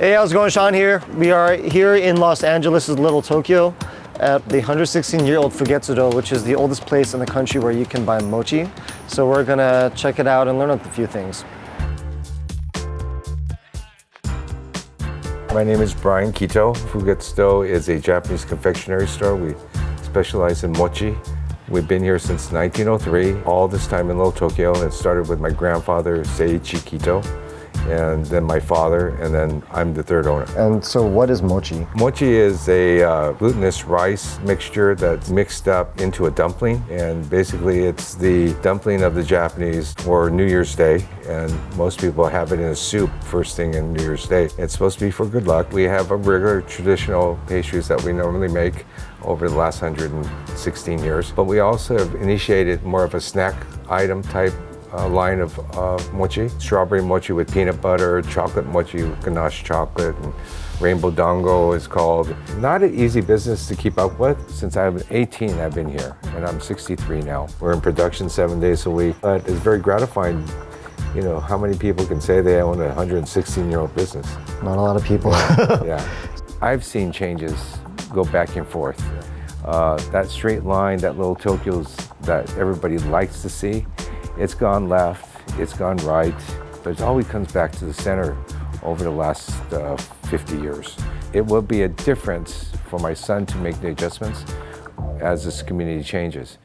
Hey, how's it going? Sean here. We are here in Los Angeles' Little Tokyo at the 116-year-old Fugetsudo, which is the oldest place in the country where you can buy mochi. So we're gonna check it out and learn a few things. My name is Brian Kito. Fugetsudo is a Japanese confectionery store. We specialize in mochi. We've been here since 1903, all this time in Little Tokyo. It started with my grandfather, Seiichi Kito, and then my father, and then I'm the third owner. And so what is mochi? Mochi is a uh, glutinous rice mixture that's mixed up into a dumpling, and basically it's the dumpling of the Japanese for New Year's Day, and most people have it in a soup first thing in New Year's Day. It's supposed to be for good luck. We have a regular traditional pastries that we normally make over the last 116 years, but we also have initiated more of a snack item type uh, line of uh, mochi. Strawberry mochi with peanut butter, chocolate mochi with ganache chocolate, and rainbow dango is called. Not an easy business to keep up with. Since I was 18, I've been here, and I'm 63 now. We're in production seven days a week, but it's very gratifying you know, how many people can say they own a 116-year-old business? Not a lot of people. yeah. I've seen changes go back and forth. Uh, that straight line, that little Tokyo's that everybody likes to see, it's gone left, it's gone right, but it always comes back to the center over the last uh, 50 years. It will be a difference for my son to make the adjustments as this community changes.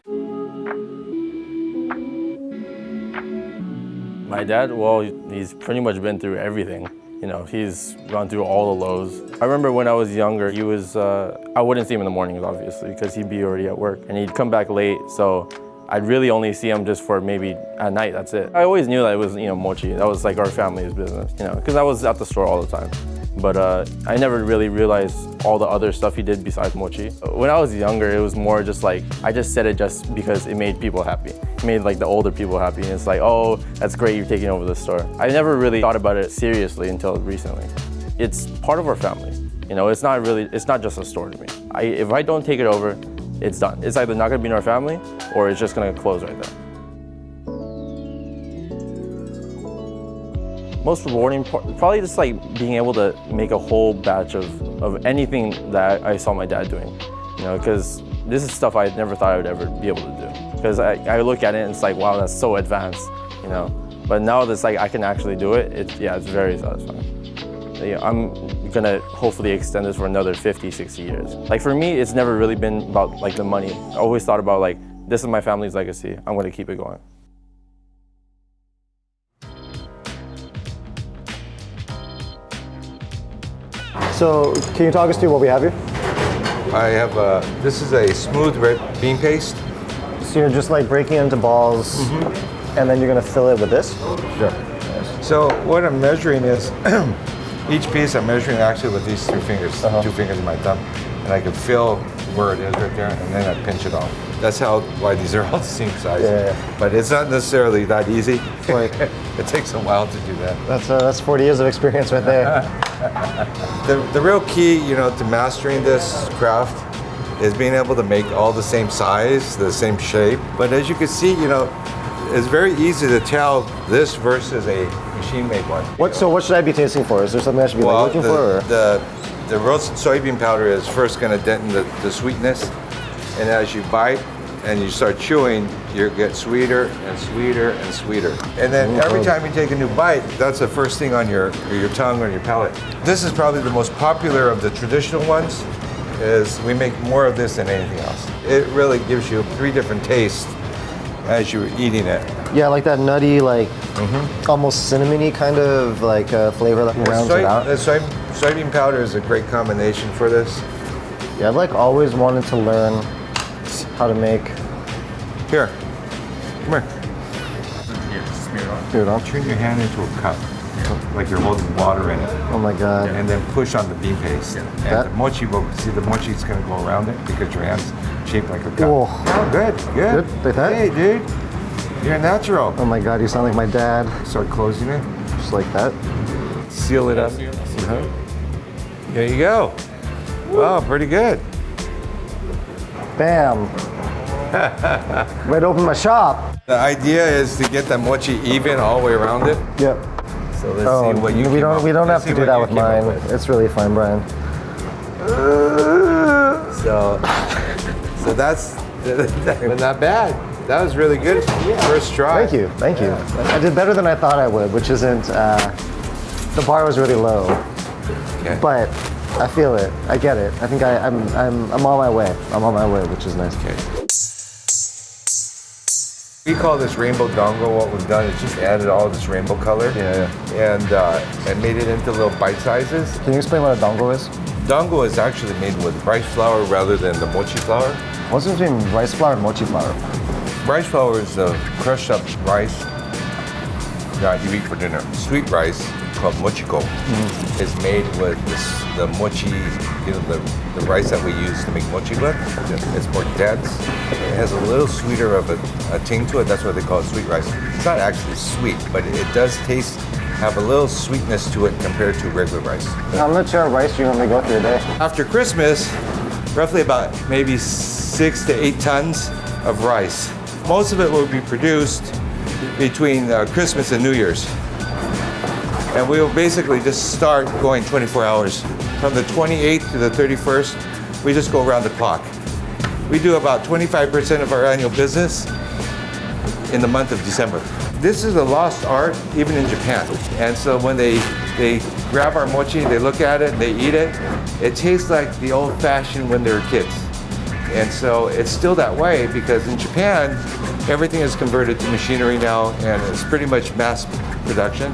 My dad, well, he's pretty much been through everything. You know, he's gone through all the lows. I remember when I was younger, he was, uh, I wouldn't see him in the mornings, obviously, because he'd be already at work. And he'd come back late, so I'd really only see him just for maybe at night, that's it. I always knew that it was, you know, mochi. That was like our family's business, you know, because I was at the store all the time. But uh, I never really realized all the other stuff he did besides mochi. When I was younger, it was more just like, I just said it just because it made people happy. It made like the older people happy. And it's like, oh, that's great, you're taking over the store. I never really thought about it seriously until recently. It's part of our family. You know, it's not really, it's not just a store to me. I, if I don't take it over, it's done. It's either not gonna be in our family or it's just gonna close right there. Most rewarding part, probably just like being able to make a whole batch of, of anything that I saw my dad doing. You know, because this is stuff I never thought I would ever be able to do. Because I, I look at it and it's like, wow, that's so advanced, you know. But now that's like I can actually do it, it's, yeah, it's very satisfying. Yeah, I'm gonna hopefully extend this for another 50, 60 years. Like for me, it's never really been about like the money. I always thought about like, this is my family's legacy. I'm gonna keep it going. So can you talk us through what we have here? I have, uh, this is a smooth red bean paste. So you're just like breaking into balls and then you're gonna fill it with this? Sure. So what I'm measuring is, each piece I'm measuring actually with these two fingers, Uh-huh. two fingers in my thumb, and I can feel where it is right there, and then I pinch it off. That's how why these are all the same size. Yeah, yeah. But it's not necessarily that easy. Right. it takes a while to do that. That's, uh, that's 40 years of experience right there. The, the real key, you know, to mastering this craft is being able to make all the same size, the same shape. But as you can see, you know, it's very easy to tell this versus a machine-made one. What, so what should I be tasting for? Is there something I should be like, looking the, for? Or? the, the roasted soybean powder is first going to deaden the, the sweetness. And as you bite and you start chewing, you get sweeter and sweeter and sweeter. And then mm-hmm. every time you take a new bite, that's the first thing on your, your tongue or your palate. This is probably the most popular of the traditional ones, is we make more of this than anything else. It really gives you three different tastes as you're eating it. Yeah, like that nutty, like almost cinnamony kind of like uh, flavor that rounds Soy- it out. the soy, soybean powder is a great combination for this. Yeah, I've like always wanted to learn how to make. Here, come here. Dude, I'll Turn your hand into a cup, like you're holding water in it, Oh my god. and then push on the bean paste. And That- the mochi will, see the mochi's gonna go around it because your hand's shaped like a cup. Whoa. Oh, good, good. Good, like that? Hey, dude, you're natural. Oh my god, you sound like my dad. Start closing it, Just like that. seal it up. Uh-huh. There you go. Wow, pretty good. Bam. Right to open my shop. The idea is to get the mochi even all the way around it. Yep. So So let's Oh, see what you we don't up- we don't have let's to do that with mine. with. It's really fine, Brian. So, so that's but not bad. That was really good. First try. Thank you, thank you. I did better than I thought I would, which isn't. Uh, the bar was really low, Okay. but I feel it. I get it. I think I, I'm I'm I'm on my way. I'm on my way, which is nice. Okay. We call this rainbow dango. What we've done is just added all this rainbow color. Yeah, And uh, and made it into little bite sizes. Can you explain what a dango is? Dango is actually made with rice flour rather than the mochi flour. What's the difference between rice flour and mochi flour? Rice flour is the crushed up rice that you eat for dinner. Sweet rice called mochiko is made with this, the mochi, you know, the, the rice that we use to make mochi with. It's more dense. It has a little sweeter of a, a ting to it. That's why they call it sweet rice. It's not actually sweet, but it does taste, have a little sweetness to it compared to regular rice. How much uh, rice do you normally go through a day? After Christmas, roughly about maybe six to eight tons of rice. Most of it will be produced between uh, Christmas and New Year's. And we will basically just start going 24 hours. From the 28th to the 31st, we just go around the clock. We do about 25% of our annual business in the month of December. This is a lost art even in Japan. And so when they they grab our mochi, they look at it, and they eat it, it tastes like the old fashioned when they were kids. And so it's still that way because in Japan, everything is converted to machinery now and it's pretty much mass production.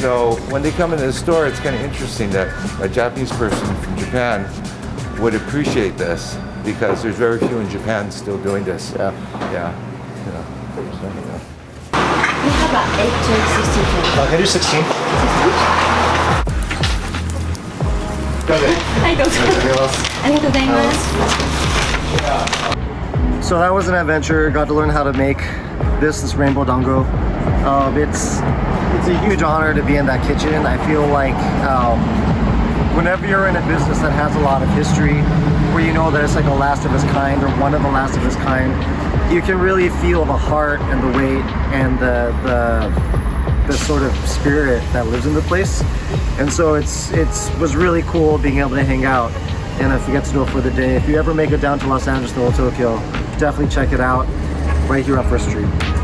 So when they come into the store, it's kind of interesting that a Japanese person from Japan would appreciate this because there's very few in Japan still doing this. Yeah. Yeah. yeah. We have about 8 to 16 cans. Uh, can I do 16? はい、どうぞ。ありがとうございます。 So that was an adventure. Got to learn how to make this this rainbow dango. Um, it's it's a huge honor to be in that kitchen. I feel like um, whenever you're in a business that has a lot of history, where you know that it's like the last of its kind or one of the last of its kind, you can really feel the heart and the weight and the the the sort of spirit that lives in the place. And so it's it's was really cool being able to hang out and I forget to do it for the day. If you ever make it down to Los Angeles or Tokyo, definitely check it out right here on First Street.